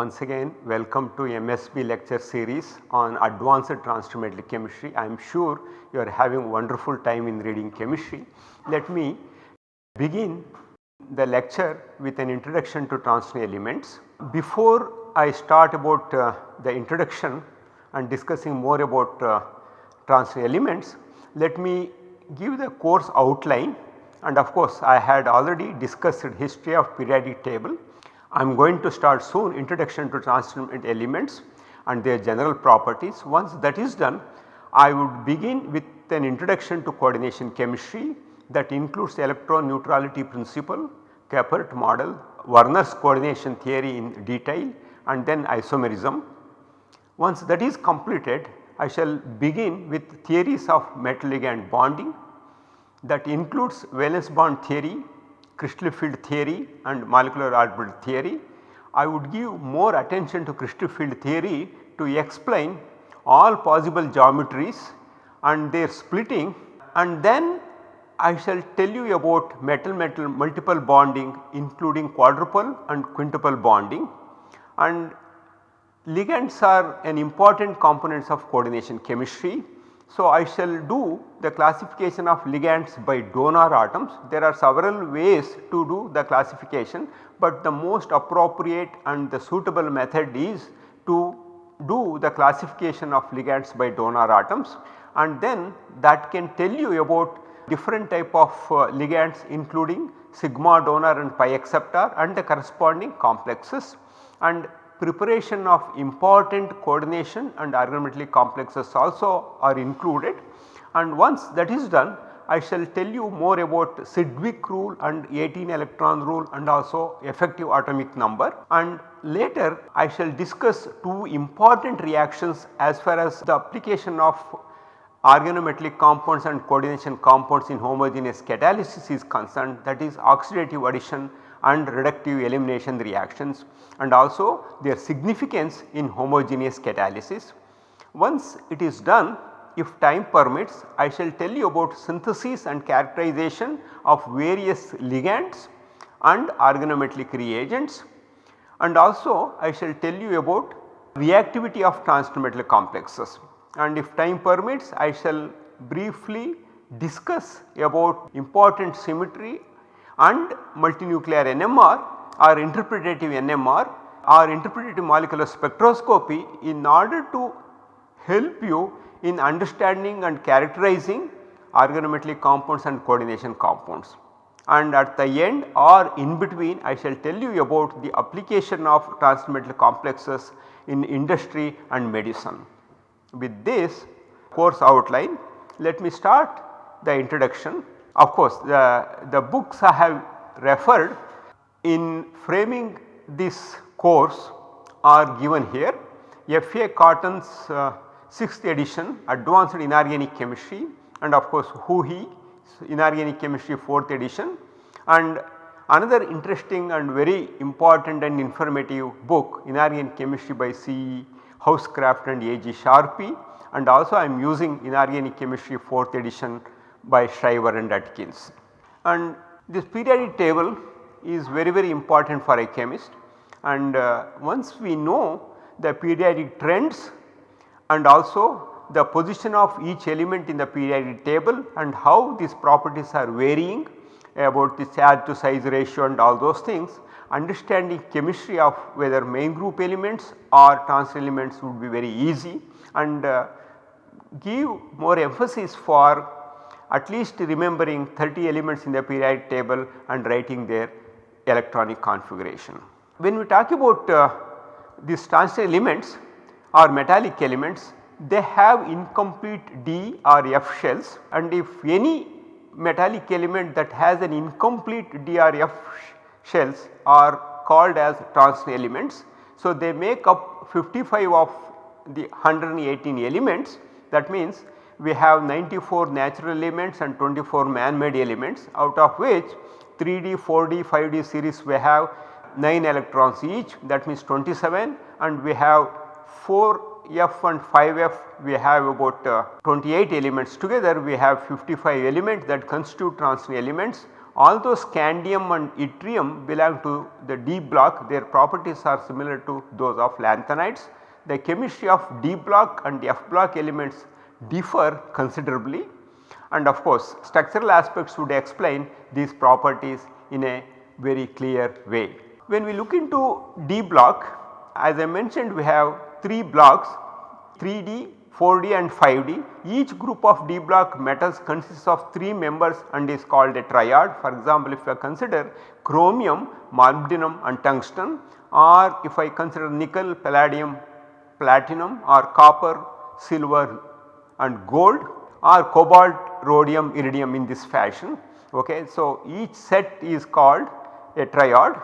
once again welcome to MSB lecture series on advanced transfer chemistry. I am sure you are having wonderful time in reading chemistry. Let me begin the lecture with an introduction to transition elements. Before I start about uh, the introduction and discussing more about uh, transition elements, let me give the course outline and of course I had already discussed history of periodic table. I am going to start soon introduction to transition elements and their general properties. Once that is done I would begin with an introduction to coordination chemistry that includes electron neutrality principle, Kepert model, Werner's coordination theory in detail and then isomerism. Once that is completed I shall begin with theories of metal ligand bonding that includes valence bond theory, crystal field theory and molecular orbital theory. I would give more attention to crystal field theory to explain all possible geometries and their splitting and then I shall tell you about metal metal multiple bonding including quadruple and quintuple bonding and ligands are an important components of coordination chemistry so, I shall do the classification of ligands by donor atoms. There are several ways to do the classification, but the most appropriate and the suitable method is to do the classification of ligands by donor atoms and then that can tell you about different type of uh, ligands including sigma donor and pi acceptor and the corresponding complexes and preparation of important coordination and organometallic complexes also are included. And once that is done I shall tell you more about Sidgwick rule and 18 electron rule and also effective atomic number. And later I shall discuss two important reactions as far as the application of organometallic compounds and coordination compounds in homogeneous catalysis is concerned that is oxidative addition and reductive elimination reactions and also their significance in homogeneous catalysis. Once it is done if time permits I shall tell you about synthesis and characterization of various ligands and organometallic reagents and also I shall tell you about reactivity of transition complexes and if time permits I shall briefly discuss about important symmetry and multinuclear NMR or interpretative NMR or interpretative molecular spectroscopy in order to help you in understanding and characterizing organometallic compounds and coordination compounds. And at the end or in between I shall tell you about the application of transmetal complexes in industry and medicine. With this course outline let me start the introduction of course, the, the books I have referred in framing this course are given here. F.A. Cotton's uh, 6th edition Advanced Inorganic Chemistry and of course Huheey Inorganic Chemistry 4th edition and another interesting and very important and informative book Inorganic Chemistry by C. Housecroft and A. G. Sharpe and also I am using Inorganic Chemistry 4th edition by Shriver and Atkins. And this periodic table is very very important for a chemist and uh, once we know the periodic trends and also the position of each element in the periodic table and how these properties are varying about the charge to size ratio and all those things understanding chemistry of whether main group elements or trans elements would be very easy and uh, give more emphasis for at least remembering 30 elements in the periodic table and writing their electronic configuration. When we talk about uh, these transition elements or metallic elements they have incomplete D or F shells and if any metallic element that has an incomplete D or F shells are called as transition elements. So, they make up 55 of the 118 elements that means we have 94 natural elements and 24 man made elements out of which 3D, 4D, 5D series we have 9 electrons each that means 27 and we have 4 F and 5F we have about uh, 28 elements. Together we have 55 elements that constitute transition elements. Although scandium and yttrium belong to the D block. Their properties are similar to those of lanthanides. The chemistry of D block and F block elements differ considerably and of course structural aspects would explain these properties in a very clear way. When we look into D block as I mentioned we have 3 blocks 3D, 4D and 5D. Each group of D block metals consists of 3 members and is called a triad. For example, if I consider chromium, molybdenum and tungsten or if I consider nickel, palladium, platinum or copper, silver and gold or cobalt, rhodium, iridium in this fashion. Okay. So, each set is called a triad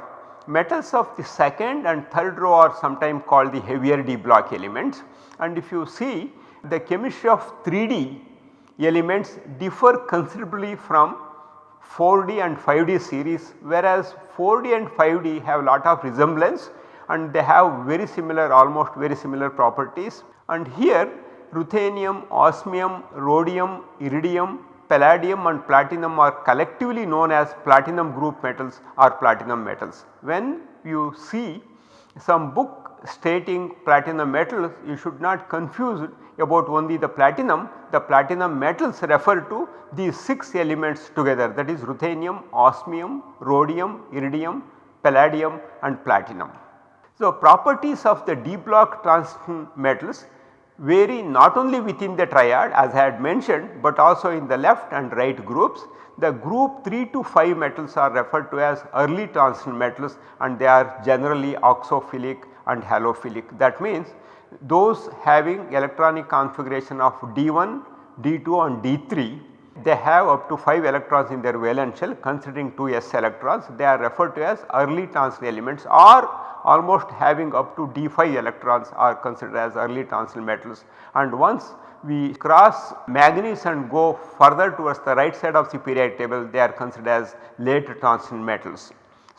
metals of the second and third row are sometimes called the heavier D block elements and if you see the chemistry of 3D elements differ considerably from 4D and 5D series whereas 4D and 5D have lot of resemblance and they have very similar almost very similar properties and here ruthenium, osmium, rhodium, iridium, palladium and platinum are collectively known as platinum group metals or platinum metals. When you see some book stating platinum metals you should not confuse about only the platinum, the platinum metals refer to these 6 elements together that is ruthenium, osmium, rhodium, iridium, palladium and platinum. So, properties of the d block transition metals vary not only within the triad as I had mentioned, but also in the left and right groups. The group 3 to 5 metals are referred to as early transition metals and they are generally oxophilic and halophilic. That means those having electronic configuration of D1, D2 and D3 they have up to 5 electrons in their valence shell considering 2 s electrons they are referred to as early transition elements or almost having up to d5 electrons are considered as early transition metals and once we cross manganese and go further towards the right side of the periodic table they are considered as late transition metals.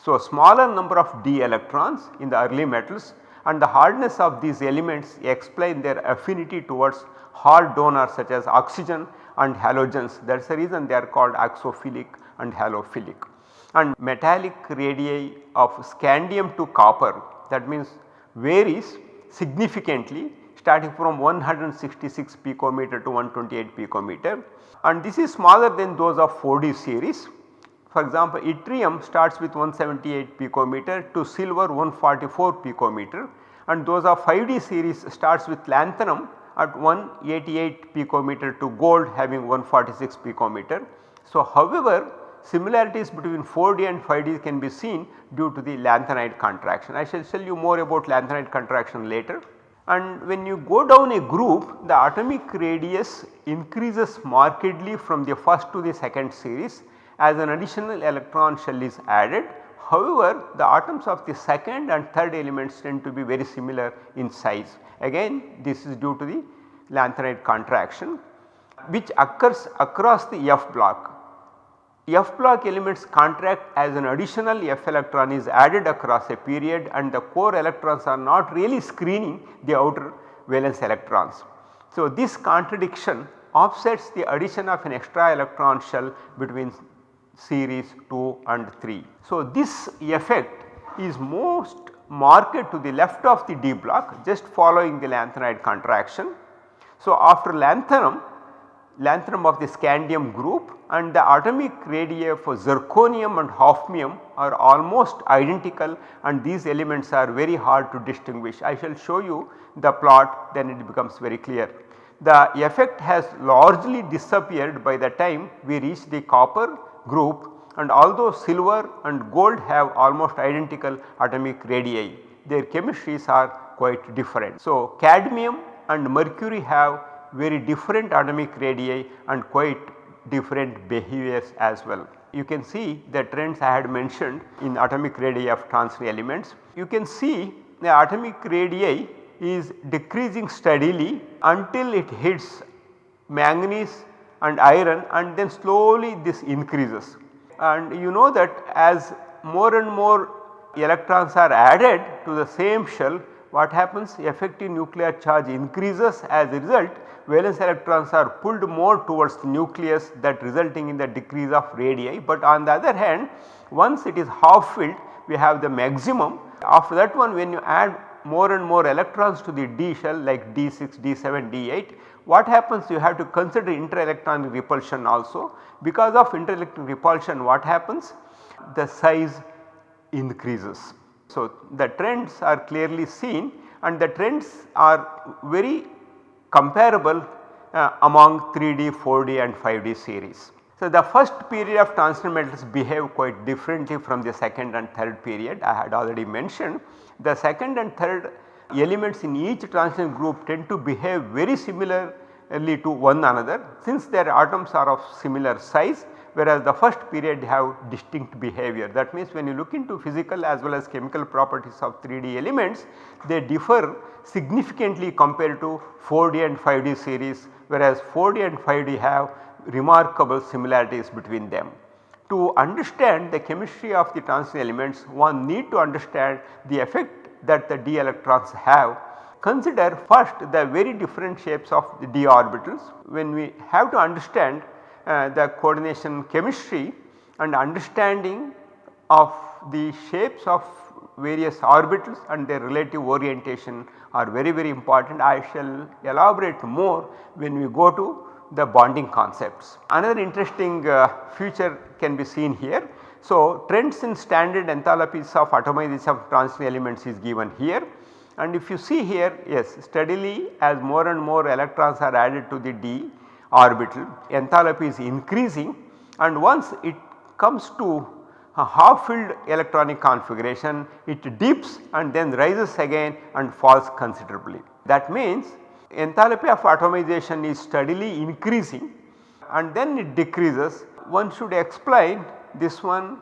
So, smaller number of d electrons in the early metals and the hardness of these elements explain their affinity towards hard donors such as oxygen and halogens. That is the reason they are called oxophilic and halophilic. And metallic radii of scandium to copper that means varies significantly starting from 166 picometer to 128 picometer. And this is smaller than those of 4D series. For example, yttrium starts with 178 picometer to silver 144 picometer. And those of 5D series starts with lanthanum at 188 picometer to gold having 146 picometer. So, however, similarities between 4D and 5D can be seen due to the lanthanide contraction. I shall tell you more about lanthanide contraction later. And when you go down a group the atomic radius increases markedly from the first to the second series as an additional electron shell is added. However, the atoms of the second and third elements tend to be very similar in size. Again this is due to the lanthanide contraction which occurs across the F block F block elements contract as an additional F electron is added across a period and the core electrons are not really screening the outer valence electrons. So, this contraction offsets the addition of an extra electron shell between series 2 and 3. So, this effect is most marked to the left of the D block just following the lanthanide contraction. So, after lanthanum lanthanum of the scandium group and the atomic radii for zirconium and hafnium are almost identical and these elements are very hard to distinguish. I shall show you the plot then it becomes very clear. The effect has largely disappeared by the time we reach the copper group and although silver and gold have almost identical atomic radii their chemistries are quite different. So, cadmium and mercury have very different atomic radii and quite different behaviors as well. You can see the trends I had mentioned in atomic radii of transition elements. You can see the atomic radii is decreasing steadily until it hits manganese and iron and then slowly this increases. And you know that as more and more electrons are added to the same shell what happens? Effective nuclear charge increases. As a result valence electrons are pulled more towards the nucleus that resulting in the decrease of radii. But on the other hand once it is half filled we have the maximum. After that one when you add more and more electrons to the d shell like d6, d7, d8 what happens you have to consider interelectronic repulsion also because of interelectronic repulsion what happens the size increases. So, the trends are clearly seen and the trends are very comparable uh, among 3D, 4D and 5D series. So, the first period of transition metals behave quite differently from the second and third period I had already mentioned. The second and third elements in each transition group tend to behave very similarly to one another since their atoms are of similar size whereas the first period have distinct behavior. That means when you look into physical as well as chemical properties of 3D elements they differ significantly compared to 4D and 5D series whereas 4D and 5D have remarkable similarities between them. To understand the chemistry of the transition elements one need to understand the effect that the d electrons have. Consider first the very different shapes of the d orbitals. When we have to understand uh, the coordination chemistry and understanding of the shapes of various orbitals and their relative orientation are very very important. I shall elaborate more when we go to the bonding concepts. Another interesting uh, feature can be seen here. So, trends in standard enthalpies of atomization of transition elements is given here and if you see here yes steadily as more and more electrons are added to the d orbital enthalpy is increasing and once it comes to a half filled electronic configuration it dips and then rises again and falls considerably. That means enthalpy of atomization is steadily increasing and then it decreases. One should explain this one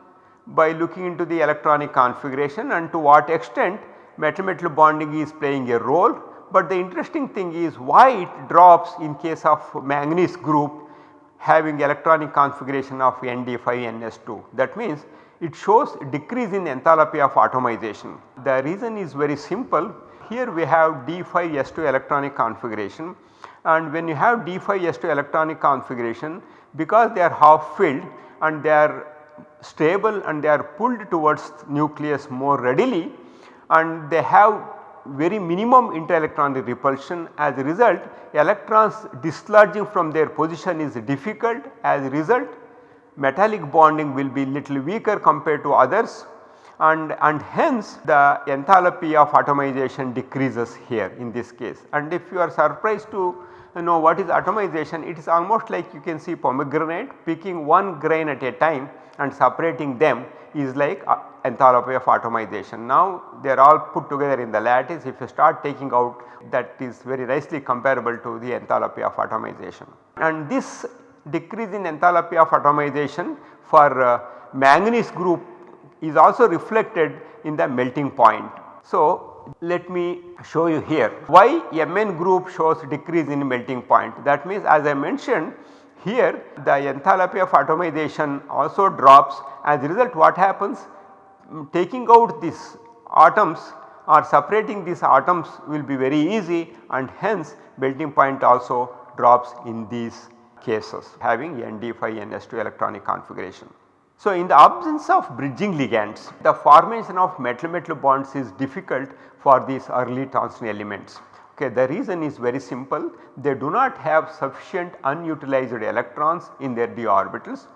by looking into the electronic configuration and to what extent metal metal bonding is playing a role. But the interesting thing is why it drops in case of manganese group having electronic configuration of ND5NS2 that means it shows decrease in enthalpy of atomization. The reason is very simple here we have D5S2 electronic configuration and when you have D5S2 electronic configuration because they are half filled and they are stable and they are pulled towards nucleus more readily and they have very minimum interelectronic repulsion as a result electrons dislodging from their position is difficult as a result metallic bonding will be little weaker compared to others and, and hence the enthalpy of atomization decreases here in this case. And if you are surprised to know what is atomization it is almost like you can see pomegranate picking one grain at a time and separating them is like uh, enthalpy of atomization. Now they are all put together in the lattice if you start taking out that is very nicely comparable to the enthalpy of atomization. And this decrease in enthalpy of atomization for uh, manganese group is also reflected in the melting point. So, let me show you here why Mn group shows decrease in melting point. That means as I mentioned here the enthalpy of atomization also drops. As a result what happens? Mm, taking out these atoms or separating these atoms will be very easy and hence melting point also drops in these cases having nd5 and ns2 electronic configuration. So, in the absence of bridging ligands the formation of metal metal bonds is difficult for these early transition elements. Okay, the reason is very simple they do not have sufficient unutilized electrons in their d orbitals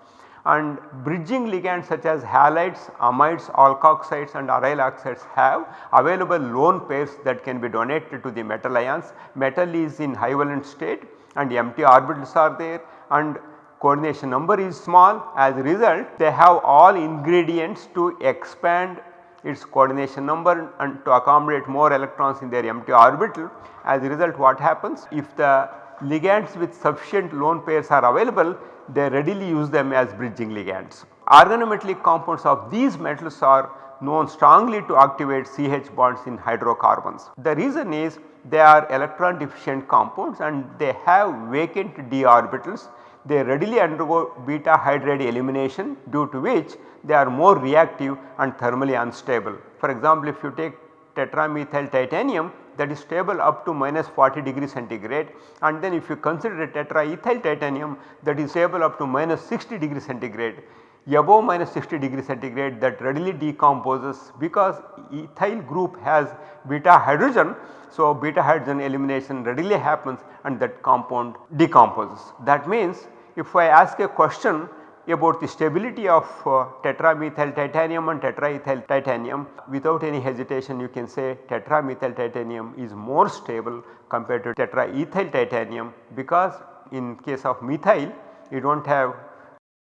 and bridging ligands such as halides, amides, alkoxides and aryl oxides have available lone pairs that can be donated to the metal ions. Metal is in high valence state and empty orbitals are there and coordination number is small as a result they have all ingredients to expand its coordination number and to accommodate more electrons in their empty orbital. As a result what happens if the ligands with sufficient lone pairs are available they readily use them as bridging ligands. Organometallic compounds of these metals are known strongly to activate CH bonds in hydrocarbons. The reason is they are electron deficient compounds and they have vacant d orbitals they readily undergo beta hydride elimination due to which they are more reactive and thermally unstable. For example, if you take tetramethyl titanium that is stable up to minus 40 degree centigrade and then if you consider tetraethyl titanium that is stable up to minus 60 degree centigrade above minus 60 degree centigrade that readily decomposes because ethyl group has beta hydrogen. So, beta hydrogen elimination readily happens and that compound decomposes. That means if I ask a question about the stability of uh, tetramethyl titanium and tetraethyl titanium without any hesitation you can say tetramethyl titanium is more stable compared to tetraethyl titanium because in case of methyl you do not have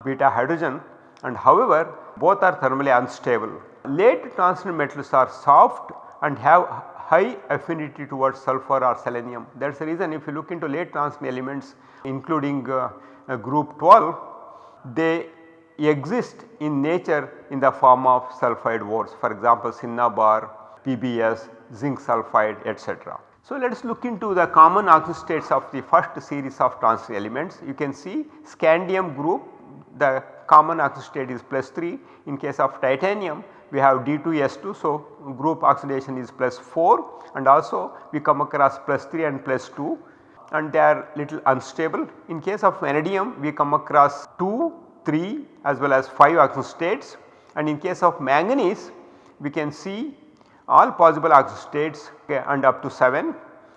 beta hydrogen and however both are thermally unstable. Late transition metals are soft and have high affinity towards sulfur or selenium. That is the reason if you look into late transition elements including uh, group 12 they exist in nature in the form of sulphide ores for example cinnabar, PBS, zinc sulphide etc. So, let us look into the common oxidation states of the first series of transition elements. You can see scandium group the common state is plus 3 in case of titanium we have D2S2. So, group oxidation is plus 4 and also we come across plus 3 and plus 2 and they are little unstable. In case of vanadium we come across 2, 3 as well as 5 oxidation states and in case of manganese we can see all possible oxidation states and up to 7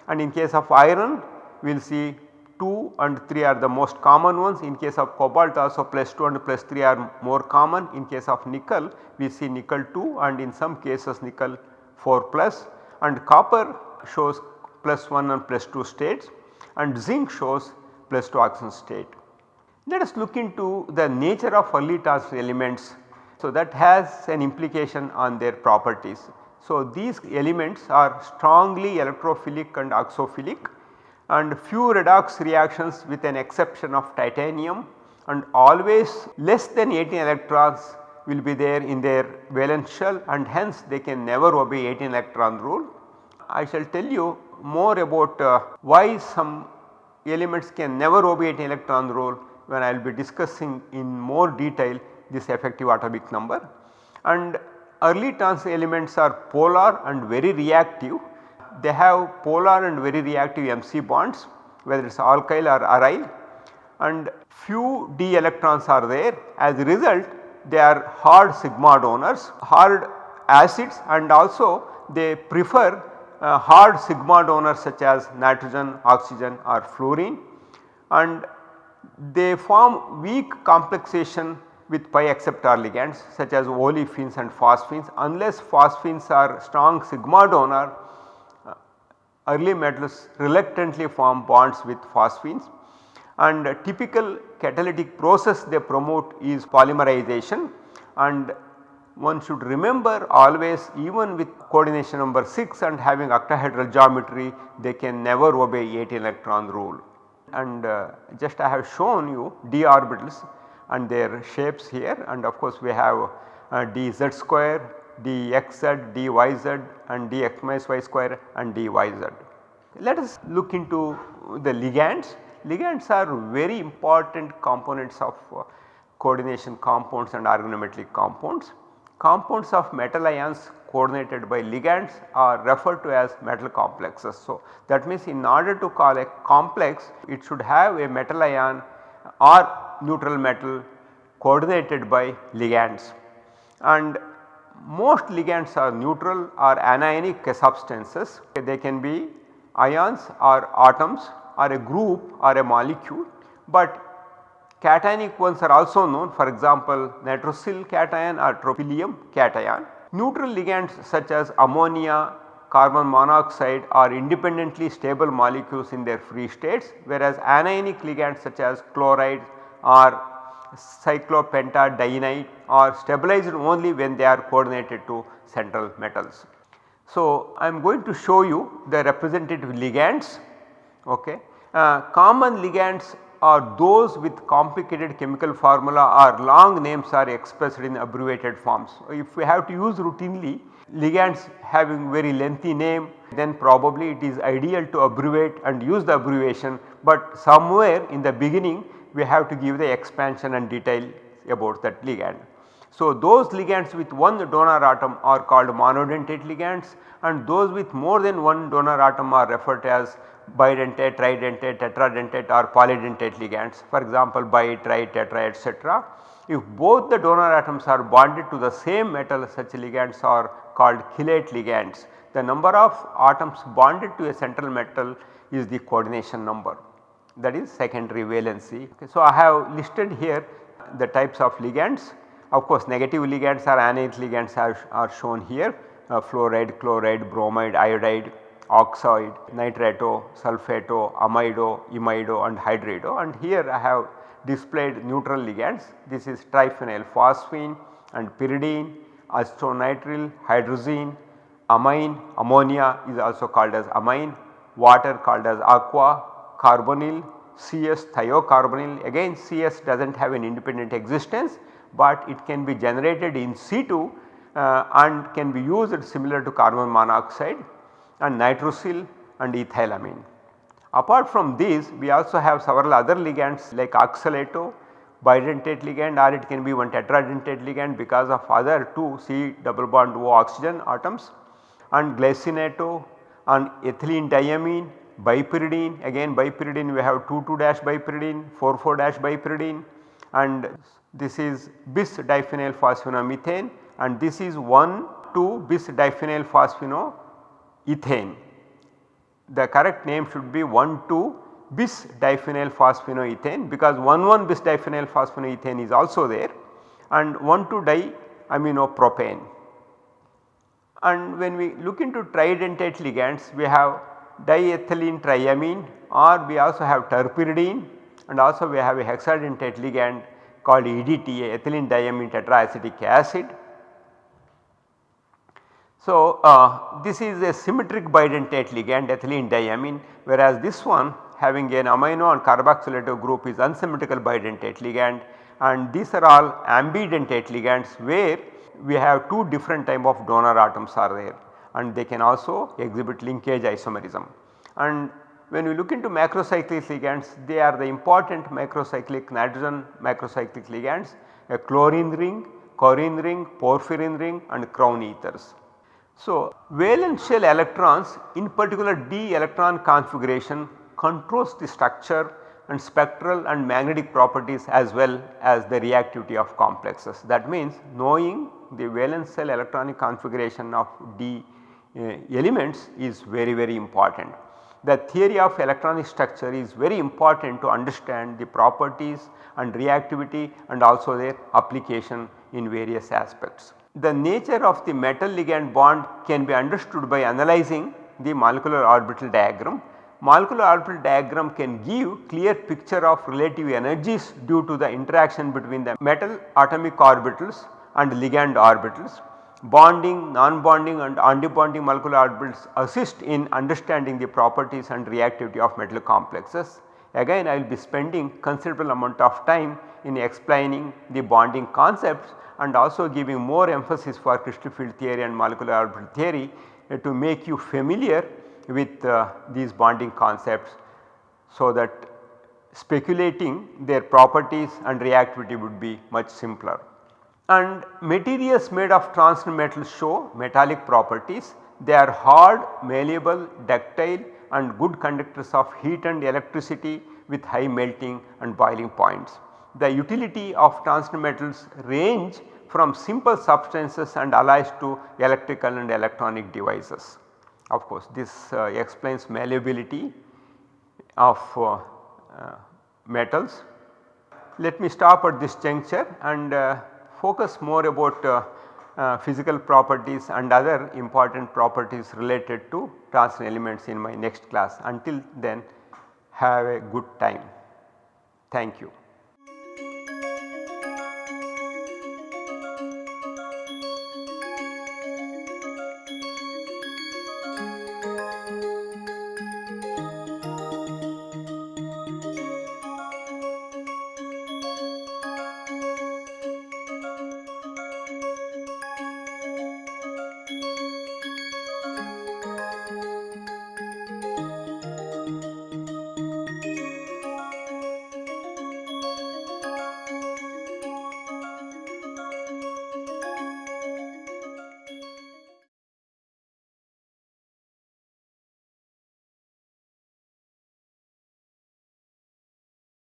and in case of iron we will see 2 and 3 are the most common ones. In case of cobalt also plus 2 and plus 3 are more common. In case of nickel we see nickel 2 and in some cases nickel 4 plus. And copper shows plus 1 and plus 2 states and zinc shows plus 2 oxidation state. Let us look into the nature of early transition elements. So, that has an implication on their properties. So, these elements are strongly electrophilic and oxophilic and few redox reactions with an exception of titanium and always less than 18 electrons will be there in their valence shell and hence they can never obey 18 electron rule. I shall tell you more about uh, why some elements can never 18 electron rule when I will be discussing in more detail this effective atomic number. And early trans elements are polar and very reactive. They have polar and very reactive MC bonds whether it is alkyl or aryl. And few d electrons are there. As a result they are hard sigma donors hard acids and also they prefer uh, hard sigma donors such as nitrogen, oxygen or fluorine and they form weak complexation with pi acceptor ligands such as olefins and phosphines. Unless phosphines are strong sigma donor early metals reluctantly form bonds with phosphines. And typical catalytic process they promote is polymerization. And one should remember always even with coordination number 6 and having octahedral geometry they can never obey 8 electron rule. And uh, just I have shown you d orbitals and their shapes here and of course we have uh, dz square dxz, dyz and dx minus y square and dyz. Let us look into the ligands. Ligands are very important components of uh, coordination compounds and organometallic compounds. Compounds of metal ions coordinated by ligands are referred to as metal complexes. So, that means in order to call a complex it should have a metal ion or neutral metal coordinated by ligands and most ligands are neutral or anionic substances. They can be ions or atoms or a group or a molecule, but cationic ones are also known for example nitrosyl cation or tropylium cation. Neutral ligands such as ammonia, carbon monoxide are independently stable molecules in their free states whereas anionic ligands such as chloride or cyclopentadienide are stabilized only when they are coordinated to central metals. So, I am going to show you the representative ligands. Okay. Uh, common ligands are those with complicated chemical formula or long names are expressed in abbreviated forms. If we have to use routinely ligands having very lengthy name then probably it is ideal to abbreviate and use the abbreviation, but somewhere in the beginning we have to give the expansion and detail about that ligand. So, those ligands with one donor atom are called monodentate ligands and those with more than one donor atom are referred as bidentate, tridentate, tetradentate or polydentate ligands for example bi, tri, tetra etc. If both the donor atoms are bonded to the same metal such ligands are called chelate ligands. The number of atoms bonded to a central metal is the coordination number that is secondary valency. Okay, so, I have listed here the types of ligands of course negative ligands or anion ligands are, are shown here. Uh, fluoride, chloride, bromide, iodide, oxide, nitrato, sulfato, amido, imido and hydrido. And here I have displayed neutral ligands. This is triphenyl phosphine and pyridine, acetonitrile, hydrazine, amine, ammonia is also called as amine, water called as aqua, carbonyl, CS thiocarbonyl. Again CS does not have an independent existence, but it can be generated in situ uh, and can be used similar to carbon monoxide and nitrosyl and ethylamine. Apart from these we also have several other ligands like oxalato, bidentate ligand or it can be one tetradentate ligand because of other 2 C double bond O oxygen atoms and glycinato and ethylene diamine, bipyridine again bipyridine we have 2 2 dash bipyridine, 4 4 dash bipyridine and this is bis diphenyl phosphinomethane and this is 1 2 bis diphenyl phosphinoethane the correct name should be 1 2 bis diphenyl phosphinoethane because 1 1 bis diphenyl phosphinoethane is also there and 1 2 diaminopropane. And when we look into tridentate ligands we have diethylene triamine or we also have terpyridine and also we have a hexadentate ligand called EDTA ethylene diamine tetraacetic acid so, uh, this is a symmetric bidentate ligand ethylene diamine whereas this one having an amino and carboxylato group is unsymmetrical bidentate ligand and these are all ambidentate ligands where we have two different type of donor atoms are there and they can also exhibit linkage isomerism. And when we look into macrocyclic ligands they are the important macrocyclic nitrogen macrocyclic ligands a chlorine ring, chlorine ring, porphyrin ring and crown ethers. So, valence shell electrons in particular d electron configuration controls the structure and spectral and magnetic properties as well as the reactivity of complexes. That means knowing the valence shell electronic configuration of d uh, elements is very very important. The theory of electronic structure is very important to understand the properties and reactivity and also their application in various aspects. The nature of the metal ligand bond can be understood by analyzing the molecular orbital diagram. Molecular orbital diagram can give clear picture of relative energies due to the interaction between the metal atomic orbitals and ligand orbitals. Bonding, non-bonding and antibonding molecular orbitals assist in understanding the properties and reactivity of metal complexes. Again I will be spending considerable amount of time in explaining the bonding concepts and also giving more emphasis for crystal field theory and molecular orbital theory to make you familiar with uh, these bonding concepts so that speculating their properties and reactivity would be much simpler. And materials made of transition metals show metallic properties. They are hard, malleable, ductile and good conductors of heat and electricity with high melting and boiling points. The utility of transition metals range from simple substances and alloys to electrical and electronic devices. Of course, this uh, explains malleability of uh, uh, metals. Let me stop at this juncture and uh, focus more about uh, uh, physical properties and other important properties related to transition elements in my next class. Until then have a good time. Thank you.